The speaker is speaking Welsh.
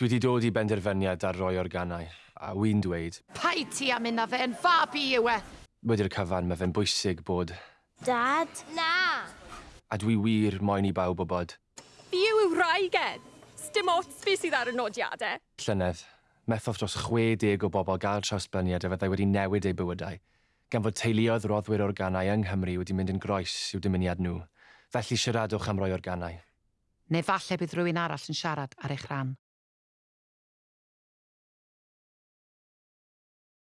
Dwi wedi dod i benderfyniad ar roi organau, a wy'n dweud... Pai ti am unna fe yn fabi yw e! Wedi'r cyfan, mae fe'n bwysig bod... Dad? Na! A dwi wir moyn i bawb obod. Fi yw wraig Sdim ots beth sydd ar y nodiadau. Llynedd, methodd dros 60 o bobl gael trawsblyniad a fyddai wedi newid eu bywydau, gan fod teuluoedd roddwyr organau yng Nghymru wedi mynd yn groes i'w dymuniad nhw. Felly siaradwch am roi organau. Neu falle bydd rhywun arall yn siarad ar eich rhan.